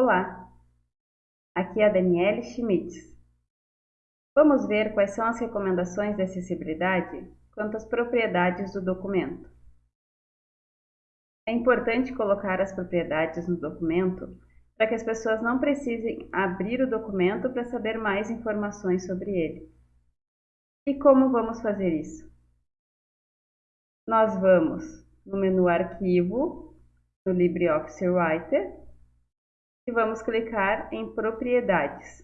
Olá, aqui é a Daniele Schmitz. Vamos ver quais são as recomendações de acessibilidade quanto às propriedades do documento. É importante colocar as propriedades no documento para que as pessoas não precisem abrir o documento para saber mais informações sobre ele. E como vamos fazer isso? Nós vamos no menu Arquivo, no LibreOffice Writer, e vamos clicar em Propriedades.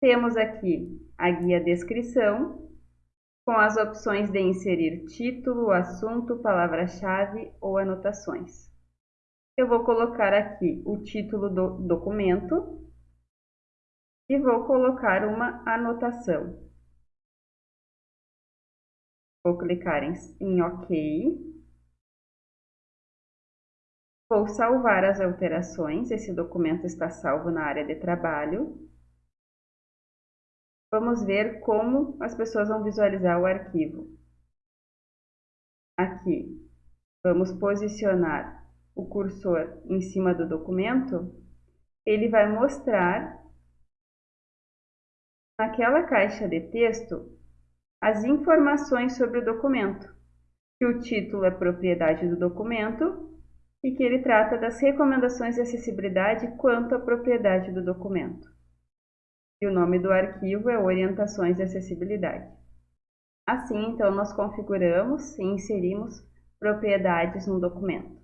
Temos aqui a guia Descrição, com as opções de inserir título, assunto, palavra-chave ou anotações. Eu vou colocar aqui o título do documento e vou colocar uma anotação. Vou clicar em, em OK. Vou salvar as alterações, esse documento está salvo na área de trabalho. Vamos ver como as pessoas vão visualizar o arquivo. Aqui, vamos posicionar o cursor em cima do documento, ele vai mostrar naquela caixa de texto as informações sobre o documento, que o título é propriedade do documento e que ele trata das recomendações de acessibilidade quanto à propriedade do documento. E o nome do arquivo é Orientações de Acessibilidade. Assim, então, nós configuramos e inserimos propriedades no documento.